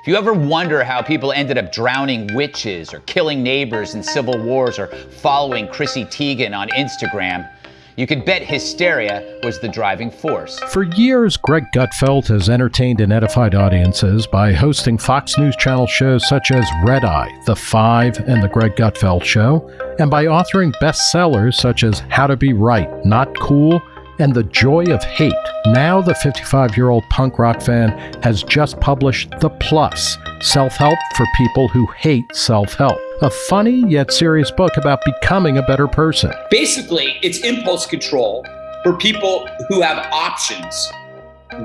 If you ever wonder how people ended up drowning witches or killing neighbors in civil wars or following Chrissy Teigen on Instagram, you could bet hysteria was the driving force. For years, Greg Gutfeld has entertained and edified audiences by hosting Fox News Channel shows such as Red Eye, The Five, and The Greg Gutfeld Show, and by authoring bestsellers such as How to Be Right, Not Cool, and The Joy of Hate. Now, the 55 year old punk rock fan has just published The Plus Self Help for People Who Hate Self Help, a funny yet serious book about becoming a better person. Basically, it's impulse control for people who have options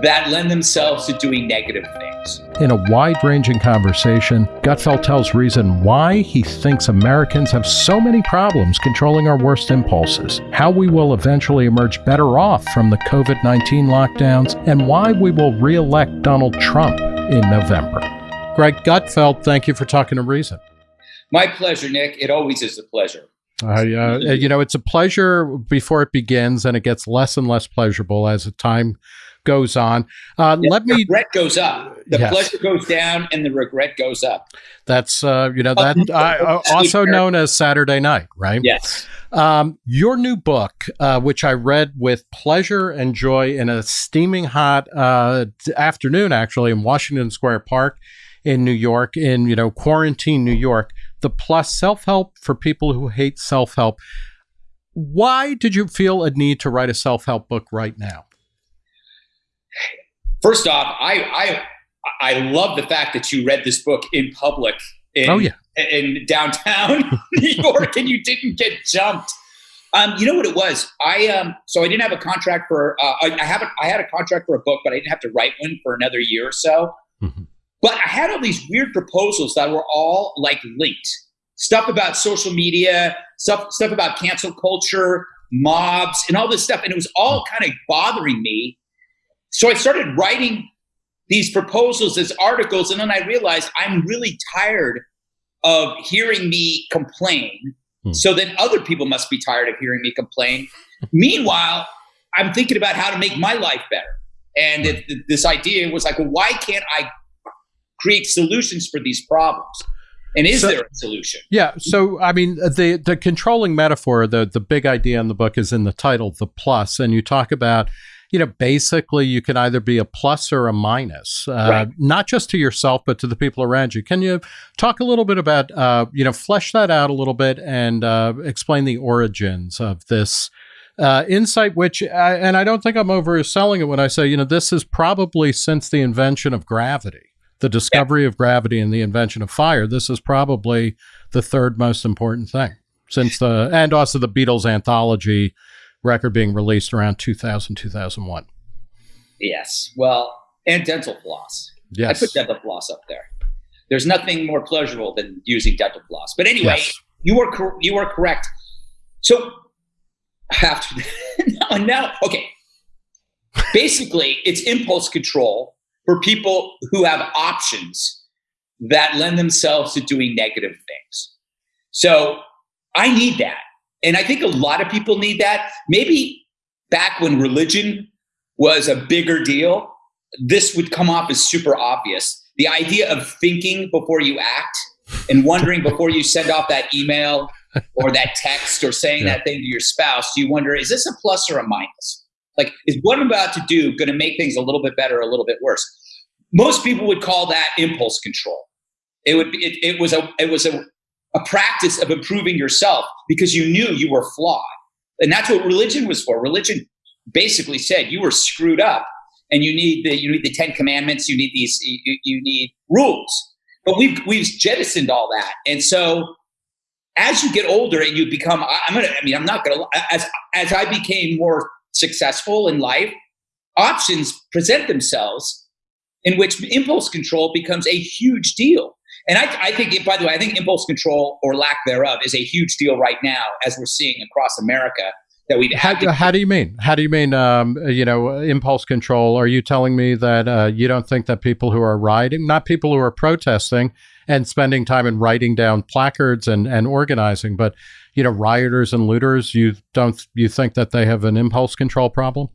that lend themselves to doing negative things. In a wide ranging conversation, Gutfeld tells reason why he thinks Americans have so many problems controlling our worst impulses, how we will eventually emerge better off from the COVID 19 lockdowns, and why we will re elect Donald Trump in November. Greg Gutfeld, thank you for talking to Reason. My pleasure, Nick. It always is a pleasure. I, uh, you know, it's a pleasure before it begins, and it gets less and less pleasurable as the time goes on. Uh, Yeah, let me. regret goes up. The Yes. pleasure goes down, and the regret goes up. That's uh, you know that uh, also known as Saturday Night, right? Yes. Um, your new book, uh, which I read with pleasure and joy in a steaming hot uh, afternoon, actually in Washington Square Park in New York, in you know quarantine New York, the plus self help for people who hate self help. Why did you feel a need to write a self help book right now? First off, I I I love the fact that you read this book in public. In, Oh, yeah. in downtown New York, and you didn't get jumped. Um, you know what it was? I um, so I didn't have a contract for. Uh, I, I haven't. I had a contract for a book, but I didn't have to write one for another year or so. Mhm. But I had all these weird proposals that were all like linked. Stuff about social media, stuff stuff about cancel culture, mobs, and all this stuff, and it was all kind of bothering me. So I started writing these proposals as articles, and then I realized I'm really tired of hearing me complain. Hmm. So then other people must be tired of hearing me complain. Meanwhile, I'm thinking about how to make my life better. And it, this idea was like, well, why can't I create solutions for these problems? And is So- there a solution? Yeah. So, I mean, the the controlling metaphor, the the big idea in the book is in the title, the plus, and you talk about, you know, basically you can either be a plus or a minus, uh, Right. not just to yourself but to the people around you. Can you talk a little bit about, uh, you know, flesh that out a little bit and uh, explain the origins of this? Uh, insight, which, I, and I don't think I'm overselling it when I say, you know, this is probably since the invention of gravity, the discovery of gravity and the invention of fire. This is probably the third most important thing since the and also the Beatles anthology record being released around 2000 2001 Yes. Well, and dental floss. yes I put dental floss up there. There's nothing more pleasurable than using dental floss. But anyway, Yes. you are cor- you are correct. So after now, now, okay. Basically, it's impulse control for people who have options that lend themselves to doing negative things. So I need that. And I think a lot of people need that. Maybe back when religion was a bigger deal, this would come off as super obvious. The idea of thinking before you act and wondering before you send off that email or that text or saying Yeah. that thing to your spouse, do you wonder, is this a plus or a minus? Like, is what I'm about to do going to make things a little bit better or a little bit worse? Most people would call that impulse control. It would be, it, it was a, it was a, a practice of improving yourself because you knew you were flawed. And that's what religion was for. Religion basically said you were screwed up and you need the you need the 10 commandments, you need these you, you need rules. But we've we've jettisoned all that. And so as you get older and you become I- I'm going to I mean I'm not going to as as I became more successful in life, options present themselves in which impulse control becomes a huge deal. And I, I think, it, by the way, I think impulse control or lack thereof is a huge deal right now, as we're seeing across America. That we've how, how do you mean how do you mean um, you know impulse control are you telling me that uh, you don't think that people who are rioting not people who are protesting and spending time in writing down placards and, and organizing but you know rioters and looters you don't you think that they have an impulse control problem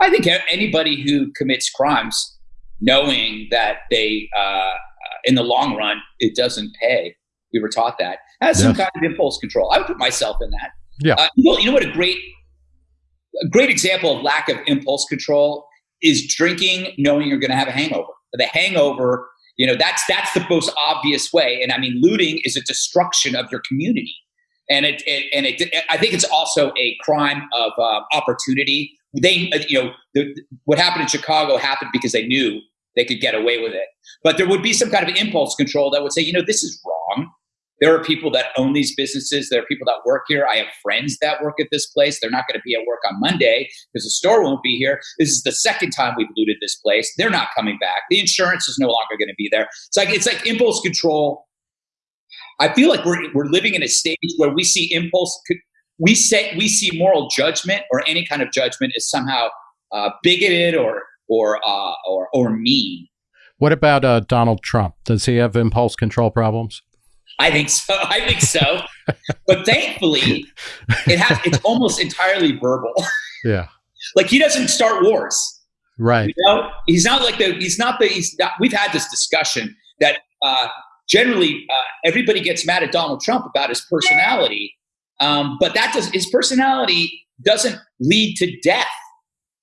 I think anybody who commits crimes, knowing that they uh, in the long run, it doesn't pay. We were taught that has some kind of impulse control. I would put myself in that. Yeah. Uh, you, know, you know what a great a great example of lack of impulse control is drinking, knowing you're going to have a hangover. The hangover, you know, that's that's the most obvious way. And I mean, looting is a destruction of your community, and it, it and it. I think it's also a crime of uh, opportunity. They, you know, the, what happened in Chicago happened because they knew they could get away with it. But there would be some kind of impulse control that would say, you know, this is wrong. There are people that own these businesses. There are people that work here. I have friends that work at this place. They're not going to be at work on Monday because the store won't be here. This is the second time we've looted this place. They're not coming back. The insurance is no longer going to be there. It's like it's like impulse control. I feel like we're we're living in a stage where we see impulse. We say we see moral judgment or any kind of judgment as somehow uh, bigoted or or uh, or or mean. What about uh, Donald Trump? Does he have impulse control problems? I think so. I think so. but thankfully, it has. It's almost entirely verbal. Yeah. like he doesn't start wars. Right. You know, he's not like the. He's not the. He's not. We've had this discussion that uh, generally uh, everybody gets mad at Donald Trump about his personality, um, but that does his personality doesn't lead to death.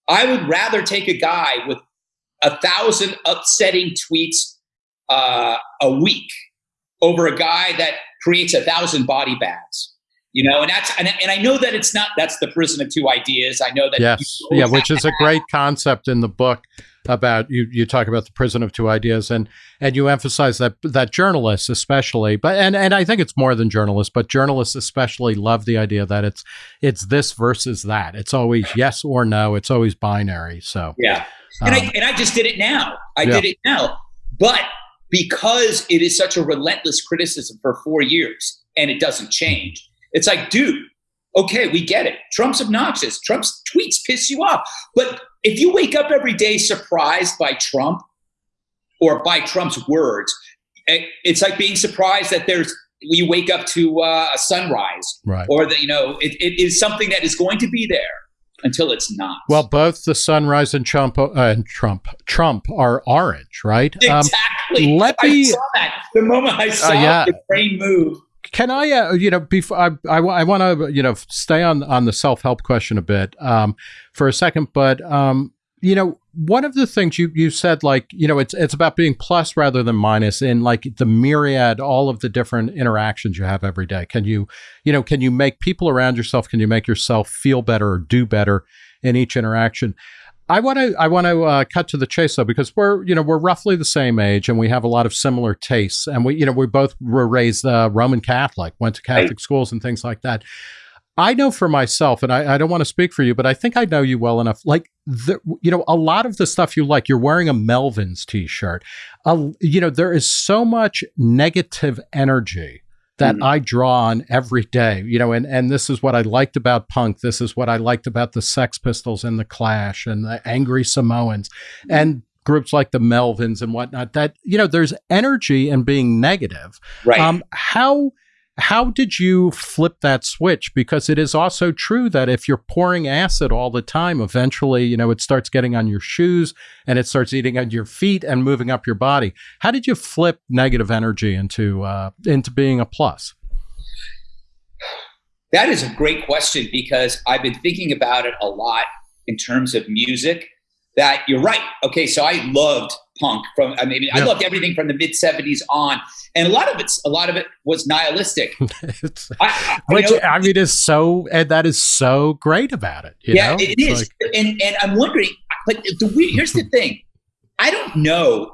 I would rather take a guy with a thousand upsetting tweets uh, a week over a guy that creates a thousand body bags. You know, and that's and, and I know that it's not that's the prison of two ideas. I know that yes, yeah, which is a great concept in the book about you. You talk about the prison of two ideas, and and you emphasize that that journalists, especially, but and and I think it's more than journalists, but journalists especially love the idea that it's it's this versus that. It's always yes or no. It's always binary. So yeah, and um, I and I just did it now. I yeah. did it now, but because it is such a relentless criticism for four years and it doesn't change. It's like, dude, okay, we get it. Trump's obnoxious. Trump's tweets piss you off. But if you wake up every day surprised by Trump or by Trump's words, eh, it's like being surprised that there's we wake up to uh, a sunrise, right? Or that you know it, it is something that is going to be there until it's not. Well, both the sunrise and Trump uh, and Trump Trump are orange, right? Exactly. Um, let me. I saw that the moment I saw uh, yeah. the brain move. Can I, uh, you know, before I, I, I want to, you know, stay on on the self help question a bit um, for a second, but um, you know, one of the things you you said, like, you know, it's it's about being plus rather than minus in like the myriad, all of the different interactions you have every day. Can you, you know, can you make people around yourself? Can you make yourself feel better or do better in each interaction? I want to I want to uh, cut to the chase though because we're you know we're roughly the same age and we have a lot of similar tastes and we you know we both were raised uh, Roman Catholic went to Catholic right. schools and things like that. I know for myself, and I, I, don't want to speak for you, but I think I know you well enough. Like, the, you know, a lot of the stuff you like, you're wearing a Melvins t-shirt. Uh, you know, there is so much negative energy that mm. I draw on every day. You know, and and this is what I liked about punk. This is what I liked about the Sex Pistols and the Clash and the Angry Samoans mm. and groups like the Melvins and whatnot. That you know, there's energy in being negative. Right. Um, how how did you flip that switch? Because it is also true that if you're pouring acid all the time, eventually, you know, it starts getting on your shoes and it starts eating at your feet and moving up your body. How did you flip negative energy into uh, into being a plus? That is a great question because I've been thinking about it a lot in terms of music. That you're right. Okay, so I loved punk from I mean yeah. I loved everything from the mid 70s on and a lot of it's a lot of it was nihilistic I, I, which know, I mean is so and that is so great about it yeah know? it is. Like, and and I'm wondering but the here's the thing I don't know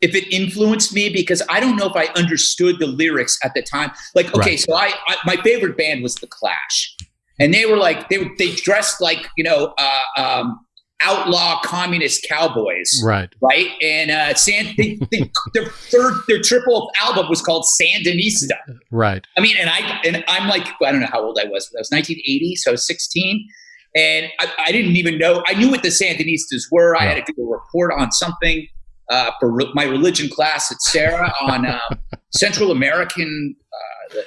if it influenced me because I don't know if I understood the lyrics at the time like okay right. so I, I my favorite band was the Clash and they were like they they dressed like you know uh, um, outlaw communist cowboys. Right. Right. And uh, San, they, they, their third, their triple album was called Sandinista. Right. I mean, and I, and I'm like, I don't know how old I was, but I was 1980, so I was 16. And I, I didn't even know, I knew what the Sandinistas were. I had to do a report on something uh, for re- my religion class at Serra on uh, Central American uh,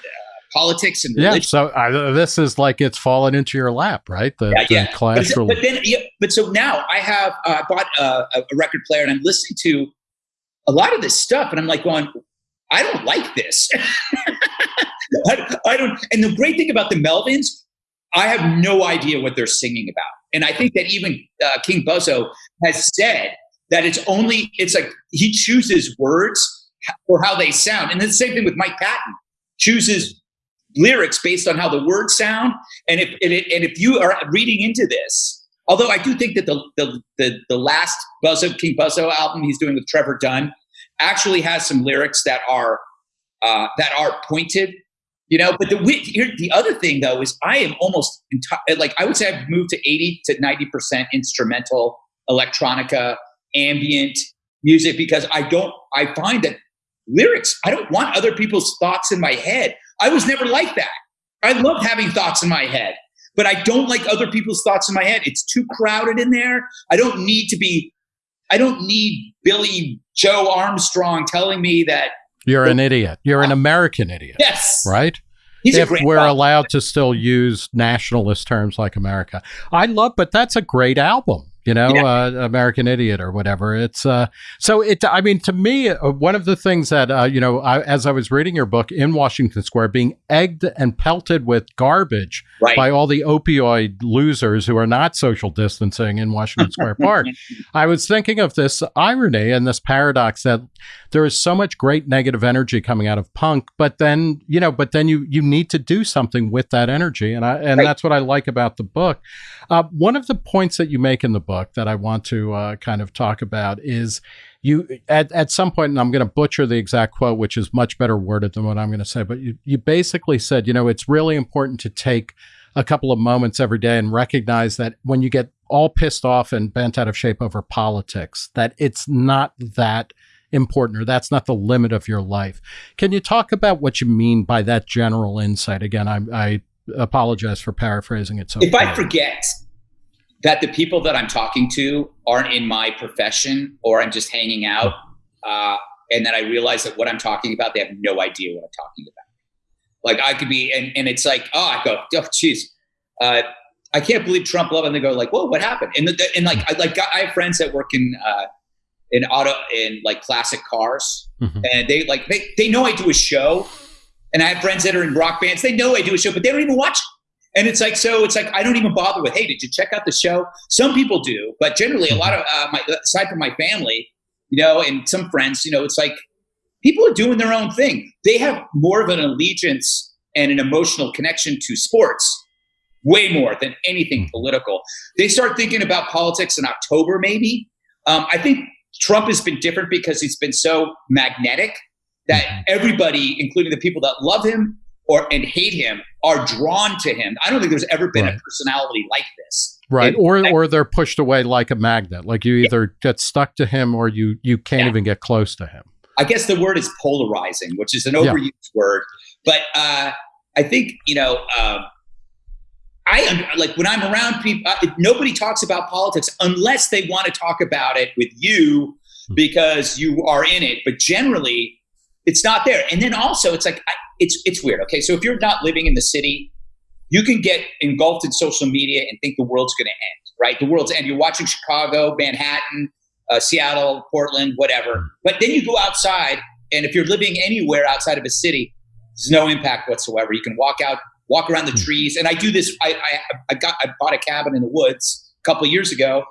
politics and religion. Yeah, so uh, this is like it's fallen into your lap, right? The, yeah, yeah. Clash but, but, then, yeah, but so now I have uh, bought a, a, record player and I'm listening to a lot of this stuff, and I'm like going, I don't like this. I, I don't. And the great thing about the Melvins, I have no idea what they're singing about. And I think that even uh, King Buzzo has said that it's only it's like he chooses words for how they sound, and the same thing with Mike Patton chooses lyrics based on how the words sound. And if and, it, and if you are reading into this, although I do think that the the the, the last Buzzo King Buzzo album he's doing with Trevor Dunn actually has some lyrics that are uh, that are pointed you know but the the other thing though is i am almost like i would say i've moved to 80 to 90% instrumental electronica ambient music because i don't i find that lyrics i don't want other people's thoughts in my head i was never like that i love having thoughts in my head but i don't like other people's thoughts in my head it's too crowded in there i don't need to be i don't need billie joe armstrong telling me that you're an idiot. You're an American idiot. Yes. Right? He's if we're allowed to still use nationalist terms like America. I love, but that's a great album you know, yeah. uh, American Idiot or whatever. It's uh, so it. I mean, to me, uh, one of the things that uh, you know, I, as I was reading your book in Washington Square, being egged and pelted with garbage right. by all the opioid losers who are not social distancing in Washington Square Park, I was thinking of this irony and this paradox that there is so much great negative energy coming out of punk, but then you know, but then you you need to do something with that energy, and I and right. that's what I like about the book. Uh, one of the points that you make in the book that I want to uh, kind of talk about is you at, at some point, and I'm going to butcher the exact quote, which is much better worded than what I'm going to say, but you, you basically said, you know, it's really important to take a couple of moments every day and recognize that when you get all pissed off and bent out of shape over politics, that it's not that important or that's not the limit of your life. Can you talk about what you mean by that general insight? Again, I, I apologize for paraphrasing it so if i forget that the people that i'm talking to aren't in my profession or i'm just hanging out uh, and then i realize that what i'm talking about they have no idea what i'm talking about like i could be and, and it's like oh i go oh jeez uh, i can't believe trump love and they go like whoa what happened and, the, and like I, like i have friends that work in uh, in auto in like classic cars mm-hmm. and they like they, they know i do a show and I have friends that are in rock bands. They know I do a show, but they don't even watch it. And it's like, so it's like, I don't even bother with, hey, did you check out the show? Some people do, but generally a lot of, uh, my, aside from my family, you know, and some friends, you know, it's like people are doing their own thing. They have more of an allegiance and an emotional connection to sports, way more than anything political. They start thinking about politics in October, maybe. Um, I think Trump has been different because he's been so magnetic that mm-hmm. everybody, including the people that love him or and hate him, are drawn to him. I don't think there's ever been right. a personality like this. Right. And, or I, or they're pushed away like a magnet. Like you either yeah. get stuck to him or you you can't yeah. even get close to him. I guess the word is polarizing, which is an overused yeah. word. But uh, I think, you know, uh, I like when I'm around people, uh, nobody talks about politics unless they want to talk about it with you hmm. because you are in it. But generally, it's not there. And then also, it's like it's it's weird. Okay, so if you're not living in the city, you can get engulfed in social media and think the world's going to end. Right, the world's end. You're watching Chicago, Manhattan, uh, Seattle, Portland, whatever. But then you go outside, and if you're living anywhere outside of a city, there's no impact whatsoever. You can walk out, walk around the hmm. trees, and I do this. I I, I got I bought a cabin in the woods a couple of years ago,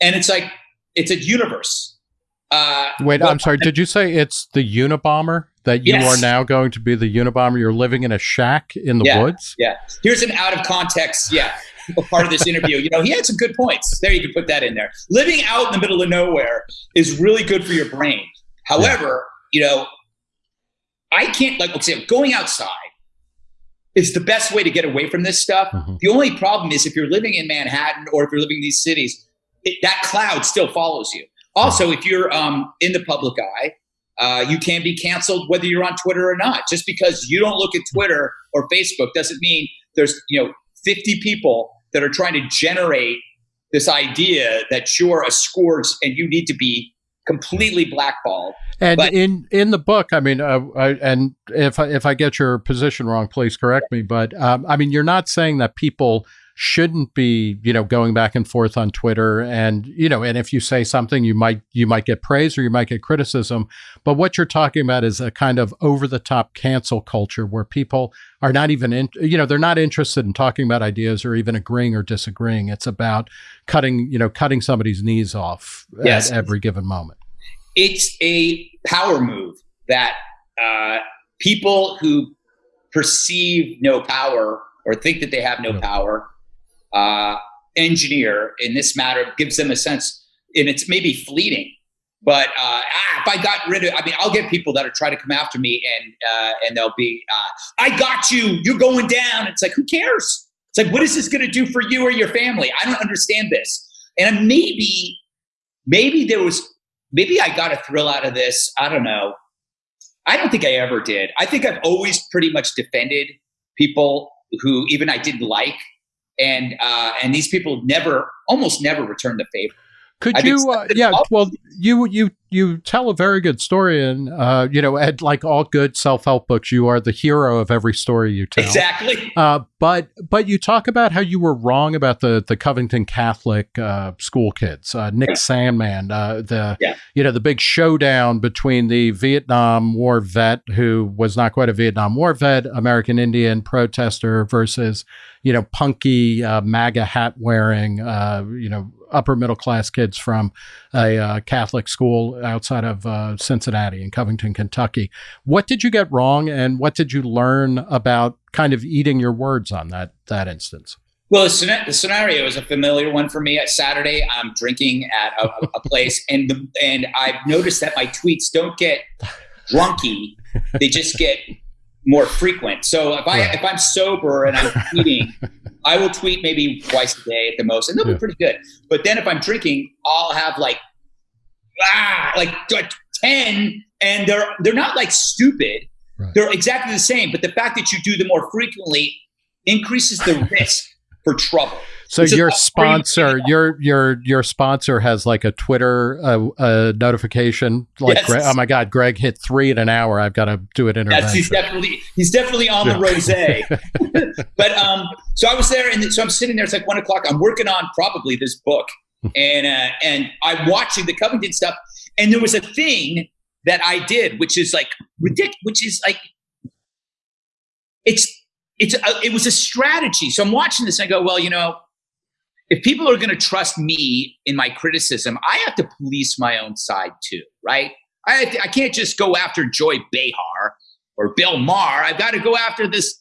and it's like it's a universe. Uh, Wait, well, I'm sorry. Did you say it's the Unabomber that you yes. are now going to be the Unabomber? You're living in a shack in the yeah, woods. Yeah. Here's an out of context. Yeah. part of this interview. You know, he had some good points. There, you can put that in there. Living out in the middle of nowhere is really good for your brain. However, yeah. you know, I can't like okay, going outside is the best way to get away from this stuff. Mm-hmm. The only problem is if you're living in Manhattan or if you're living in these cities, it, that cloud still follows you. Also, if you're um, in the public eye, uh, you can be canceled whether you're on Twitter or not. Just because you don't look at Twitter or Facebook doesn't mean there's you know 50 people that are trying to generate this idea that you're a scores and you need to be completely blackballed. And but, in in the book, I mean, uh, I, and if I, if I get your position wrong, please correct me. But um, I mean, you're not saying that people shouldn't be, you know, going back and forth on Twitter and, you know, and if you say something you might you might get praise or you might get criticism, but what you're talking about is a kind of over the top cancel culture where people are not even in, you know, they're not interested in talking about ideas or even agreeing or disagreeing. It's about cutting, you know, cutting somebody's knees off yes. at every given moment. It's a power move that uh, people who perceive no power or think that they have no power uh, engineer in this matter gives them a sense, and it's maybe fleeting. But uh, ah, if I got rid of, I mean, I'll get people that are trying to come after me, and uh, and they'll be, uh, I got you, you're going down. It's like, who cares? It's like, what is this going to do for you or your family? I don't understand this. And maybe, maybe there was, maybe I got a thrill out of this. I don't know. I don't think I ever did. I think I've always pretty much defended people who even I didn't like and uh, and these people never, almost never return the favor. Could I've you? Uh, yeah. Well, you you you tell a very good story, and uh, you know, at like all good self help books, you are the hero of every story you tell. Exactly. Uh, but but you talk about how you were wrong about the the Covington Catholic uh, school kids, uh, Nick yeah. Sandmann, uh, the yeah. you know the big showdown between the Vietnam War vet who was not quite a Vietnam War vet, American Indian protester versus you know punky uh, MAGA hat wearing you know upper middle class kids from a uh, Catholic school outside of uh, Cincinnati in Covington, Kentucky. What did you get wrong, and what did you learn about kind of eating your words on that that instance? Well, the, scenario is a familiar one for me. At Saturday, I'm drinking at a, a place, and the, and I've noticed that my tweets don't get drunky; they just get more frequent. So if I if I'm sober and I'm tweeting, I will tweet maybe twice a day at the most, and they'll yeah. be pretty good. But then if I'm drinking, I'll have like ah, like, like ten, and they're they're not like stupid. Right. They're exactly the same. But the fact that you do them more frequently increases the risk for trouble. So your sponsor, your your your sponsor has like a Twitter uh, uh, notification, like yes. Greg, oh my God, Greg hit three in an hour. I've got to do it. Yes, he's definitely he's definitely on the rosé. but um, so I was there, and so I'm sitting there. It's like one o'clock. I'm working on probably this book, hmm. and uh, and I'm watching the Covington stuff, and there was a thing that I did, which is like ridiculous, which is like it's it's a, it was a strategy. So I'm watching this and I go, well, you know, if people are going to trust me in my criticism, I have to police my own side too, right? I, to, I can't just go after Joy Behar or Bill Maher. I've got to go after this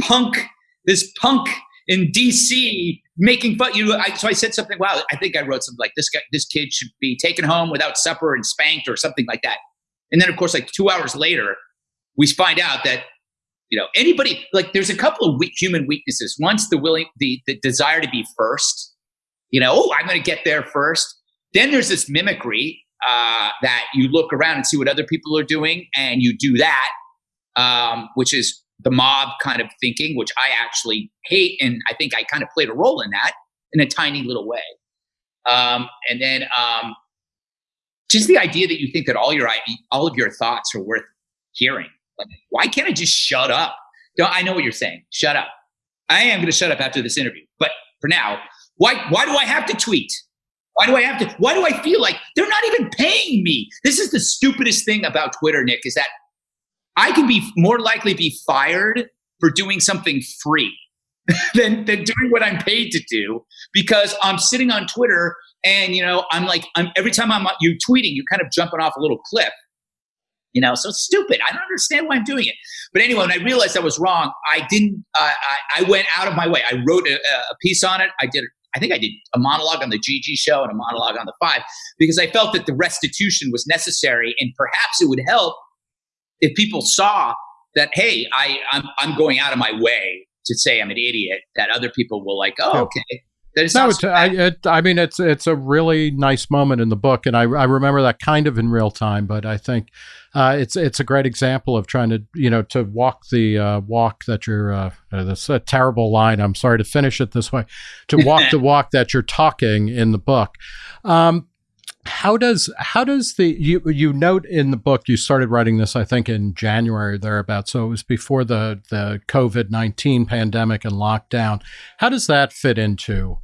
punk, this punk in DC making fun. You know, I, so I said something. Wow, I think I wrote something like this guy, this kid should be taken home without supper and spanked or something like that. And then, of course, like two hours later, we find out that you know anybody like there's a couple of human weaknesses. Once the willing the, the desire to be first you know oh i'm going to get there first. Then there's this mimicry uh, that you look around and see what other people are doing and you do that um, which is the mob kind of thinking which i actually hate and i think i kind of played a role in that in a tiny little way. Um, and then um, just the idea that you think that all your all of your thoughts are worth hearing why can't I just shut up? Don't, I know what you're saying. Shut up. I am going to shut up after this interview. But for now, why, why do I have to tweet? Why do I have to? Why do I feel like they're not even paying me? This is the stupidest thing about Twitter, Nick, is that I can be more likely be fired for doing something free than, than doing what I'm paid to do because I'm sitting on Twitter and you know I'm like I'm every time I'm you tweeting, you're kind of jumping off a little cliff. You know, so stupid. I don't understand why I'm doing it. But anyway, when I realized I was wrong, I didn't. Uh, I, I, went out of my way. I wrote a, a piece on it. I did. I think I did a monologue on the GG show and a monologue on the Five because I felt that the restitution was necessary, and perhaps it would help if people saw that. Hey, I I'm I'm going out of my way to say I'm an idiot. That other people will like, oh, okay. No, I, it, I mean it's it's a really nice moment in the book, and I, I remember that kind of in real time. But I think uh, it's it's a great example of trying to you know to walk the uh, walk that you're. Uh, uh that's a terrible line. I'm sorry to finish it this way. To walk the walk that you're talking in the book. Um, how does how does the you you note in the book you started writing this I think in January thereabouts so it was before the the COVID nineteen pandemic and lockdown. How does that fit into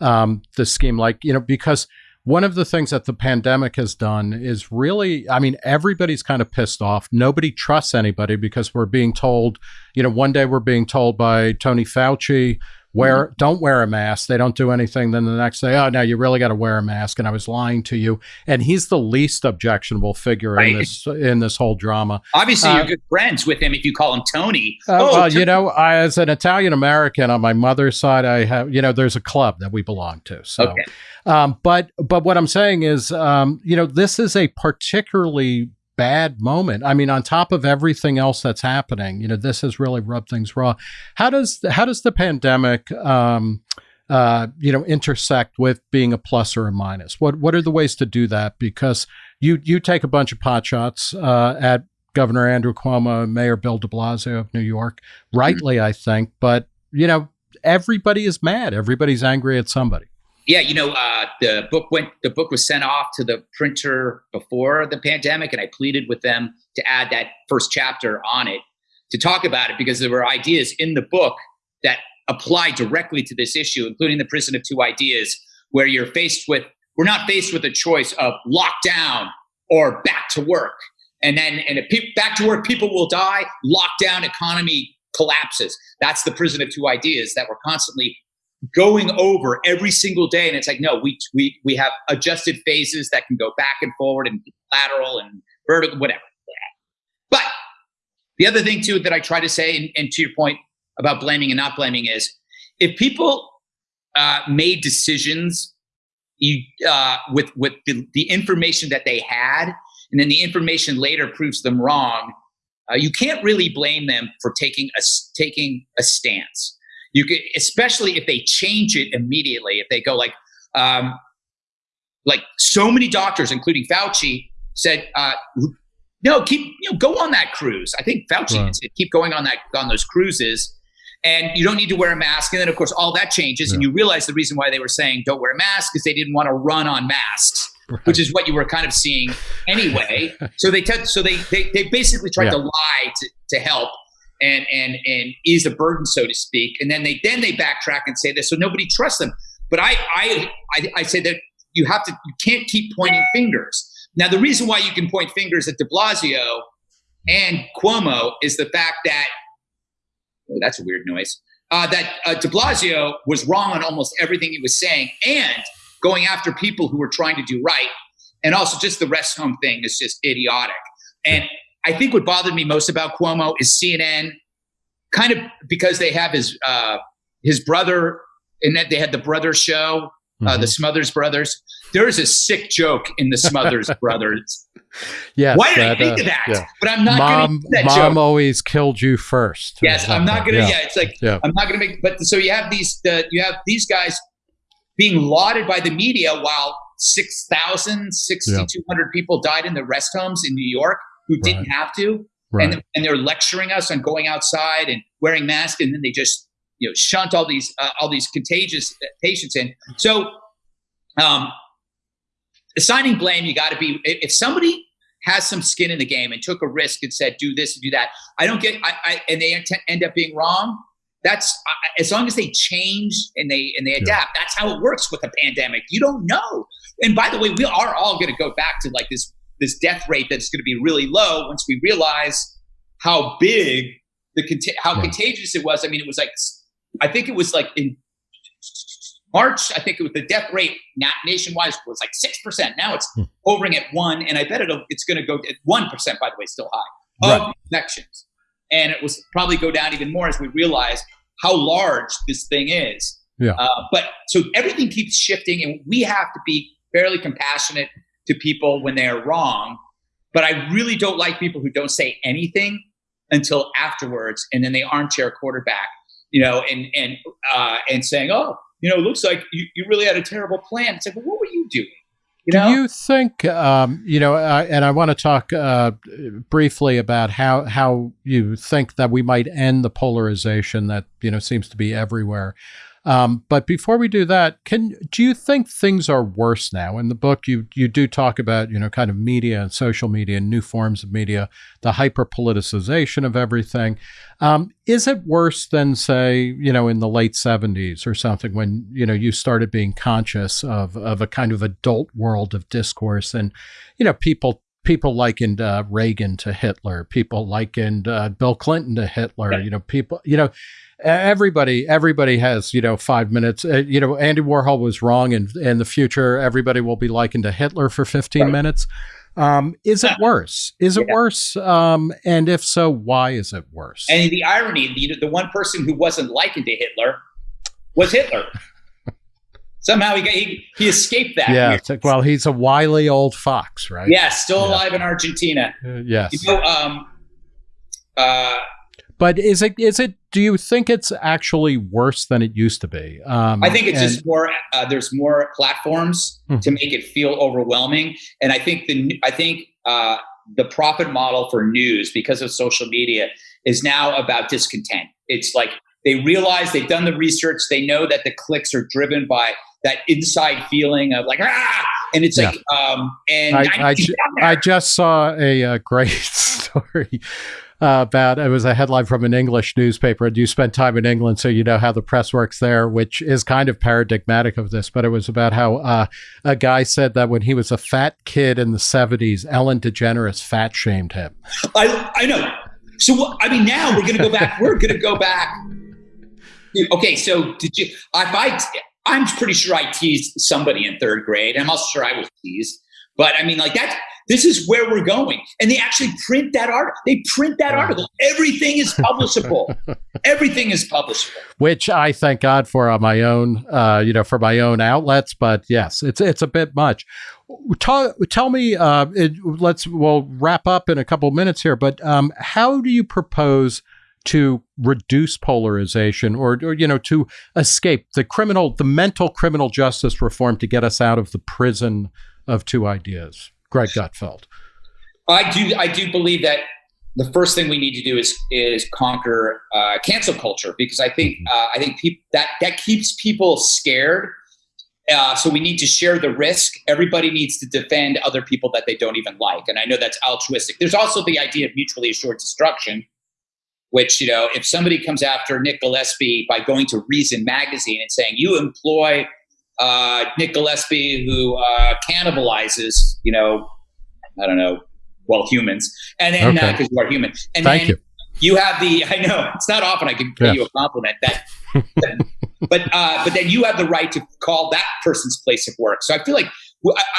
um, the scheme? Like you know because one of the things that the pandemic has done is really i mean everybody's kind of pissed off nobody trusts anybody because we're being told you know one day we're being told by tony fauci wear mm-hmm. don't wear a mask they don't do anything then the next day oh no you really got to wear a mask and i was lying to you and he's the least objectionable figure right. in this in this whole drama obviously uh, you're good friends with him if you call him tony uh, oh, well you know I, as an italian american on my mother's side i have you know there's a club that we belong to so okay. um, but but what i'm saying is um, you know this is a particularly bad moment. I mean, on top of everything else that's happening, you know, this has really rubbed things raw. How does how does the pandemic, um, uh, you know, intersect with being a plus or a minus? What what are the ways to do that? Because you you take a bunch of pot shots uh, at Governor Andrew Cuomo, Mayor Bill De Blasio of New York, rightly, mm-hmm. I think, but you know, everybody is mad. Everybody's angry at somebody yeah, you know, uh, the book went. The book was sent off to the printer before the pandemic, and I pleaded with them to add that first chapter on it to talk about it because there were ideas in the book that apply directly to this issue, including the prison of two ideas, where you're faced with. We're not faced with a choice of lockdown or back to work, and then and if pe- back to work, people will die. Lockdown, economy collapses. That's the prison of two ideas that we're constantly going over every single day. And it's like no we we we have adjusted phases that can go back and forward and lateral and vertical whatever. But the other thing too that i try to say and, and to your point about blaming and not blaming is if people uh, made decisions you uh, with with the, the information that they had and then the information later proves them wrong uh, you can't really blame them for taking a taking a stance you could, especially if they change it immediately. If they go like, um, like so many doctors, including Fauci, said, uh, "No, keep you know go on that cruise." I think Fauci right. said, "Keep going on that on those cruises." and you don't need to wear a mask. And then, of course, all that changes, yeah. and you realize the reason why they were saying don't wear a mask is they didn't want to run on masks, right. which is what you were kind of seeing anyway. so they t- so they, they they basically tried yeah. to lie to, to help, and and and ease the burden, so to speak. And then they then they backtrack and say this, so nobody trusts them. But I I I, I say that you have to you can't keep pointing fingers. Now the reason why you can point fingers at De Blasio and Cuomo is the fact that oh, that's a weird noise. Uh, that uh, De Blasio was wrong on almost everything he was saying, and going after people who were trying to do right, and also just the rest home thing is just idiotic. And I think what bothered me most about Cuomo is CNN, kind of because they have his uh, his brother, and that they had the brother show, uh, mm-hmm. the Smothers Brothers. There is a sick joke in the Smothers Brothers. Yes, why did that, I think uh, of that? Yeah. But I'm not mom, that Mom joke. always killed you first. Yes, I'm not gonna. Yeah. yeah, it's like yeah. I'm not gonna make. But so you have these. The, you have these guys being lauded by the media while 6,000, 6,200 people died in the rest homes in New York who right. didn't have to. Right. And, and they're lecturing us on going outside and wearing masks, and then they just you know shunt all these uh, all these contagious uh, patients in. So, um, assigning blame, you got to be if somebody has some skin in the game and took a risk and said do this and do that. I don't get, I, I and they end up being wrong. That's as long as they change and they and they adapt. Yeah. That's how it works with a pandemic. You don't know. And by the way, we are all going to go back to like this this death rate that's going to be really low once we realize how big the how yeah. contagious it was. I mean, it was like I think it was like in March. I think it was the death rate not nationwide was like six percent. Now it's hmm. hovering at one, and I bet it'll it's going to go at one percent. By the way, still high of right. infections, and it was probably go down even more as we realize how large this thing is. Yeah. Uh, but so everything keeps shifting, and we have to be fairly compassionate to people when they are wrong. But I really don't like people who don't say anything until afterwards, and then they armchair quarterback, you know, and and uh, and saying, "Oh, you know, it looks like you, you really had a terrible plan." It's like, well, what were you doing? You know? Do you think, um, you know, uh, and I want to talk uh, briefly about how how you think that we might end the polarization that you know seems to be everywhere. Um, but before we do that, can do you think things are worse now? In the book, you you do talk about you know kind of media and social media and new forms of media, the hyper politicization of everything. Um, is it worse than say you know in the late seventies or something when you know you started being conscious of of a kind of adult world of discourse and you know people people likened uh, Reagan to Hitler, people likened uh, Bill Clinton to Hitler. You know, people, you know, everybody, everybody has, you know, five minutes. Uh, you know, Andy Warhol was wrong, and in the future, everybody will be likened to Hitler for fifteen right. minutes. Um, is it worse? Is it yeah. worse? Um, and if so, why is it worse? And the irony, the, the one person who wasn't likened to Hitler was Hitler. Somehow he, he, he escaped that. Yeah. Like, well, he's a wily old fox, right? Yeah, still alive yeah. in Argentina. Uh, yes. You know, um, uh, but is it is it? Do you think it's actually worse than it used to be? Um, I think it's and, just more. Uh, there's more platforms hmm. to make it feel overwhelming, and I think the I think uh, the profit model for news because of social media is now about discontent. It's like they realize they've done the research. They know that the clicks are driven by that inside feeling of like ah, and it's yeah. like um, and I, I, ju- I, just saw a, a great story. Uh, about it was a headline from an English newspaper. Do you spend time in England so you know how the press works there? Which is kind of paradigmatic of this, but it was about how uh, a guy said that when he was a fat kid in the seventies, Ellen DeGeneres fat shamed him. I I know. So I mean, now we're going to go back. We're going to go back. Okay, so did you? If I I'm pretty sure I teased somebody in third grade. I'm also sure I was teased. But I mean, like that, this is where we're going. And they actually print that article. They print that article. Everything is publishable. Everything is publishable. Which I thank God for on my own, uh, you know, for my own outlets. But yes, it's it's a bit much. Tell, tell me, uh, it, let's, we'll wrap up in a couple minutes here, but um, how do you propose to reduce polarization or, or, you know to escape the criminal the mental criminal justice reform to get us out of the prison of two ideas greg gutfeld i do i do believe that the first thing we need to do is is conquer uh, cancel culture because i think mm-hmm. uh, i think people that that keeps people scared uh, so we need to share the risk. Everybody needs to defend other people that they don't even like. And I know that's altruistic. There's also the idea of mutually assured destruction, which, you know, if somebody comes after Nick Gillespie by going to Reason magazine and saying, you employ uh, Nick Gillespie who uh, cannibalizes, you know, I don't know, well, humans, and then because okay. uh, you are human, and Thank then you. you have the. I know it's not often I can pay you a compliment that, but uh, but then you have the right to call that person's place of work. So I feel like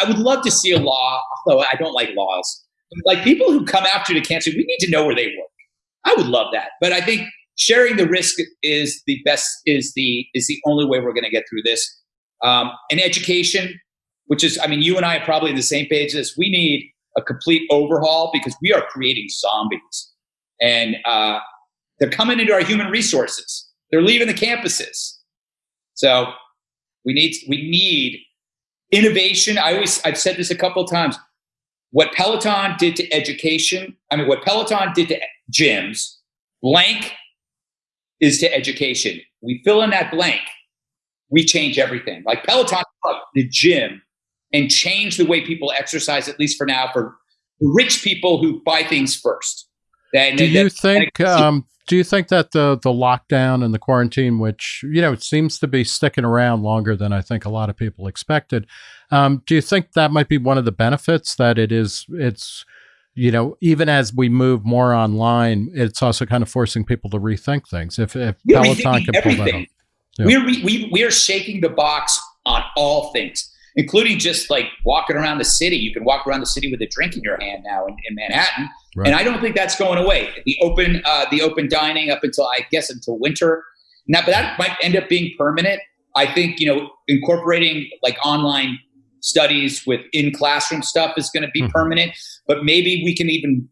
I would love to see a law, although I don't like laws. Like people who come after the cancer, we need to know where they work. I would love that. But I think sharing the risk is the best is the is the only way we're going to get through this. Um, and education, which is, I mean, you and I are probably on the same page. As we need a complete overhaul because we are creating zombies, and uh, they're coming into our human resources. They're leaving the campuses. So we need we need innovation. I always I've said this a couple of times. What Peloton did to education, I mean, what Peloton did to gyms, blank is to education. We fill in that blank, we change everything. Like Peloton, the gym, and change the way people exercise, at least for now, for rich people who buy things first. Then, do you think? Um, do you think that the the lockdown and the quarantine, which you know it seems to be sticking around longer than I think a lot of people expected, um, do you think that might be one of the benefits that it is? It's you know, even as we move more online, it's also kind of forcing people to rethink things. If, if Peloton can everything. pull that off. Yeah. We're, we, we are shaking the box on all things, including just like walking around the city. You can walk around the city with a drink in your hand now in, in Manhattan. Right. And I don't think that's going away. The open, uh, the open dining up until, I guess, until winter. Now, but that might end up being permanent. I think, you know, incorporating like online studies with in classroom stuff is going to be mm-hmm. permanent, but maybe we can even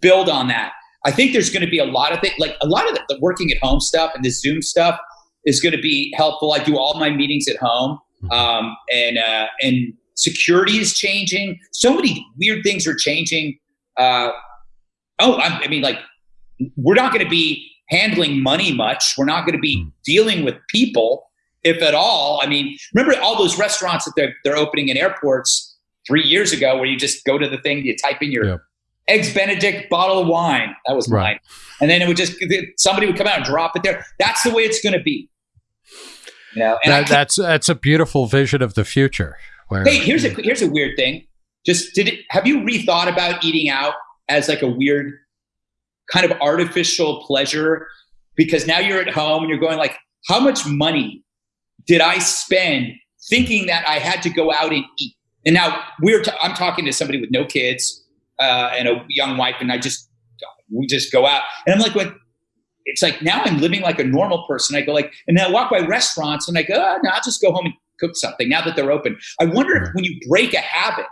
build on that. I think there's going to be a lot of things, like a lot of the, the working at home stuff and the Zoom stuff is going to be helpful. I do all my meetings at home, mm-hmm. um, and uh, and security is changing. So many weird things are changing. Uh, oh, I, I mean, like we're not going to be handling money much. We're not going to be Hmm. dealing with people, if at all. I mean, remember all those restaurants that they're, they're opening in airports three years ago where you just go to the thing, you type in your Yep. eggs Benedict bottle of wine. That was Right. mine. And then it would just, somebody would come out and drop it there. That's the way it's going to be. You know, and That, that's that's a beautiful vision of the future. Where Hey, here's a here's a weird thing. Just did it have you rethought about eating out as like a weird kind of artificial pleasure? Because now you're at home and you're going like, how much money did I spend thinking that I had to go out and eat? And now we're t- I'm talking to somebody with no kids uh, and a young wife, and I just we just go out, and I'm like, what? It's like now I'm living like a normal person. I go like, and then I walk by restaurants, and I go, oh, no, I'll just go home and cook something now that they're open. I wonder if when you break a habit,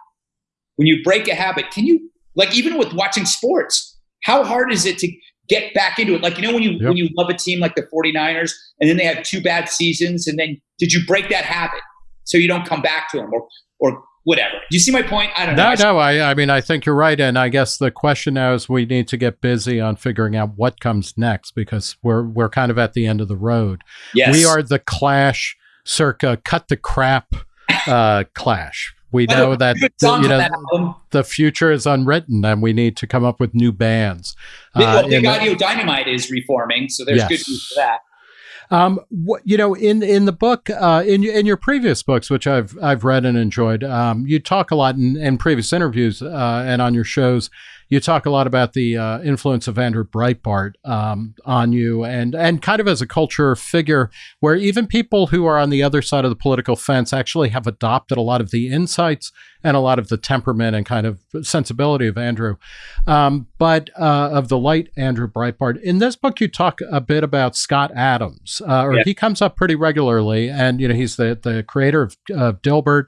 when you break a habit, can you like even with watching sports, how hard is it to get back into it? Like, you know, when you Yep. when you love a team like the 49ers and then they have two bad seasons, and then did you break that habit so you don't come back to them or or whatever? Do you see my point? I don't know. No, I- no, I, I mean, I think you're right. And I guess the question now is we need to get busy on figuring out what comes next because we're, we're kind of at the end of the road. Yes. We are the clash circa cut the crap uh, clash. We know that, the, you know, that the future is unwritten and we need to come up with new bands. Big, well, Uh, Big the- Audio Dynamite is reforming, so there's Yes. good news for that. Um, what, you know, in in the book, uh, in in your previous books, which I've I've read and enjoyed, um, you talk a lot in, in previous interviews uh, and on your shows. You talk a lot about the uh, influence of Andrew Breitbart um, on you, and and kind of as a culture figure, where even people who are on the other side of the political fence actually have adopted a lot of the insights and a lot of the temperament and kind of sensibility of Andrew, um, but uh, of the light Andrew Breitbart. In this book, you talk a bit about Scott Adams, uh, or Yeah. he comes up pretty regularly, and you know he's the the creator of, of Dilbert.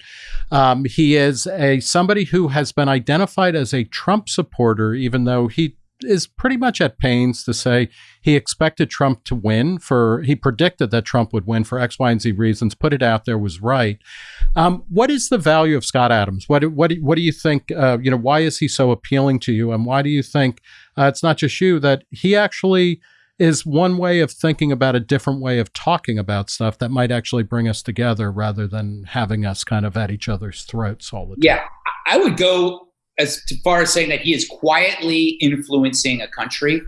Um, he is a somebody who has been identified as a Trump supporter, even though he is pretty much at pains to say he expected Trump to win for he predicted that Trump would win for X, Y, and Z reasons, put it out there was right. Um, what is the value of Scott Adams? What what what do you think? Uh, you know, why is he so appealing to you, and why do you think uh, it's not just you that he actually is one way of thinking about a different way of talking about stuff that might actually bring us together rather than having us kind of at each other's throats all the time. Yeah, I would go as far as saying that he is quietly influencing a country,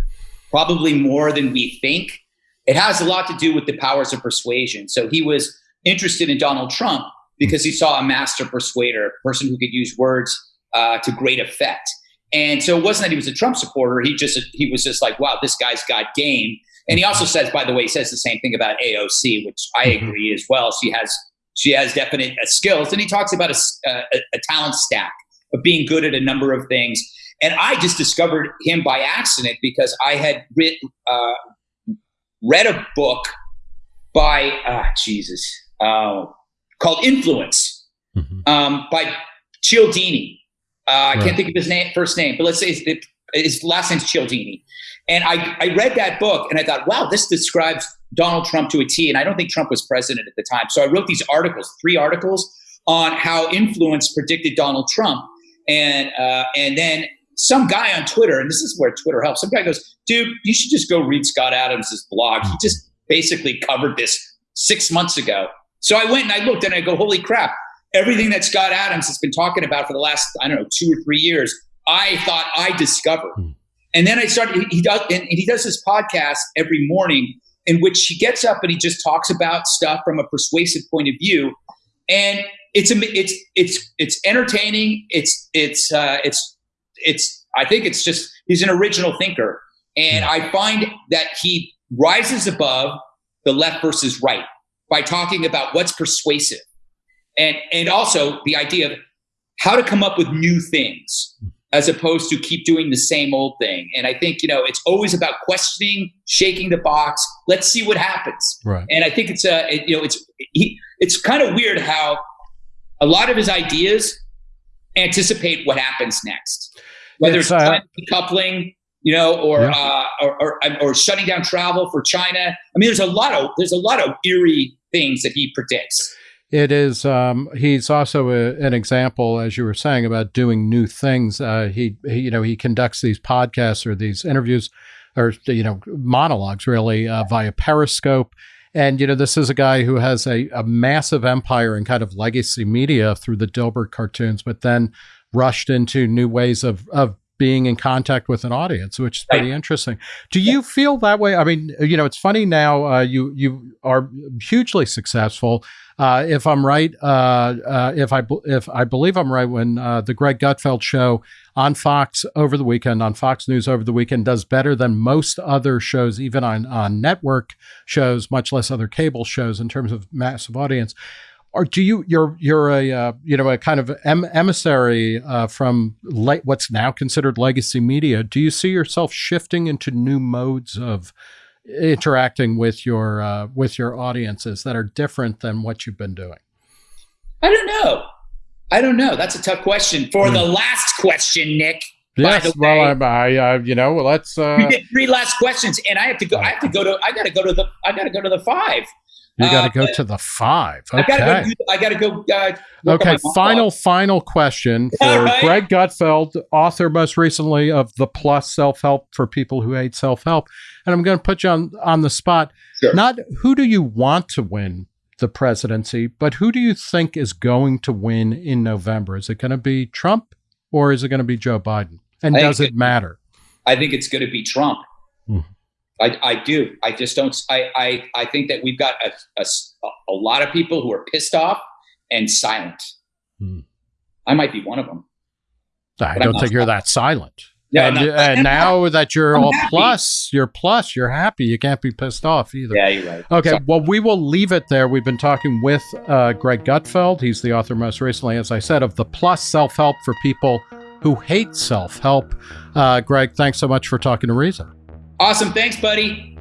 probably more than we think. It has a lot to do with the powers of persuasion. So he was interested in Donald Trump because he saw a master persuader, a person who could use words uh, to great effect. And so it wasn't that he was a Trump supporter. He just he was just like, wow, this guy's got game. And he also says, by the way, he says the same thing about AOC, which I Mhm. agree as well. She has she has definite uh, skills, and he talks about a, uh, a, a talent stack of being good at a number of things. And I just discovered him by accident because I had writ, uh, read a book by ah Jesus uh, called Influence Mhm. um, by Cialdini. Uh, I Right. can't think of his name, first name, but let's say his, his last name's Cialdini. And I, I read that book and I thought, wow, this describes Donald Trump to a T. And I don't think Trump was president at the time. So I wrote these articles, three articles on how influence predicted Donald Trump. And, uh, and then some guy on Twitter, and this is where Twitter helps, some guy goes, dude, you should just go read Scott Adams' blog. He just basically covered this six months ago. So I went and I looked and I go, holy crap, everything that Scott Adams has been talking about for the last, I don't know, two or three years, I thought I discovered. Hmm. And then I started, he, he does, and he does this podcast every morning in which he gets up and he just talks about stuff from a persuasive point of view. And it's, it's, it's, it's entertaining. It's, it's, uh, it's, it's, I think it's just, he's an original thinker. And I find that he rises above the left versus right by talking about what's persuasive and and also the idea of how to come up with new things as opposed to keep doing the same old thing and i think you know it's always about questioning shaking the box let's see what happens Right. and i think it's a it, you know it's he, it's kind of weird how a lot of his ideas anticipate what happens next whether It's, it's, uh, decoupling you know or, Yeah. uh, or, or or shutting down travel for china i mean there's a lot of there's a lot of eerie things that he predicts It is. Um, he's also a, an example, as you were saying, about doing new things. Uh, he, he, you know, he conducts these podcasts or these interviews or you know monologues really uh, via Periscope. And you know, this is a guy who has a, a massive empire in kind of legacy media through the Dilbert cartoons, but then rushed into new ways of of being in contact with an audience, which is pretty interesting. Do you feel that way? I mean, you know, it's funny now. Uh, you you are hugely successful. Uh, if I'm right, uh, uh if I if I believe I'm right, when uh, the Greg Gutfeld show on Fox over the weekend, on Fox News over the weekend, does better than most other shows, even on on network shows, much less other cable shows in terms of massive audience. Or do you you're you're a uh, you know a kind of em- emissary uh, from le- what's now considered legacy media. Do you see yourself shifting into new modes of interacting with your uh, with your audiences that are different than what you've been doing? I don't know i don't know that's a tough question for mm. the last question nick Yes, well, I, I uh, you know, let's. Uh, we did three last questions, and I have to go. I have to go to. I got to go to the. I got to go to the five. You got to uh, go to the five. Okay. I got to go. Uh, okay. Final, final question for right. Greg Gutfeld, author most recently of The Plus Self Help for People Who Hate Self Help. And I'm going to put you on, on the spot. Sure. Not who do you want to win the presidency, but who do you think is going to win in November? Is it going to be Trump or is it going to be Joe Biden? And does it matter? I think it's going to be Trump. Mm. I, I do. I just don't. I, I, I think that we've got a, a, a lot of people who are pissed off and silent. Hmm. I might be one of them. I don't think you're that silent. Yeah, and, not, and now not, that you're I'm all happy. plus, you're plus, you're happy. You can't be pissed off either. Yeah, you're right. Okay, Sorry. well, we will leave it there. We've been talking with uh, Greg Gutfeld. He's the author, most recently, as I said, of the Plus Self Help for People Who Hate Self Help. Uh, Greg, thanks so much for talking to Reason. Awesome. Thanks, buddy.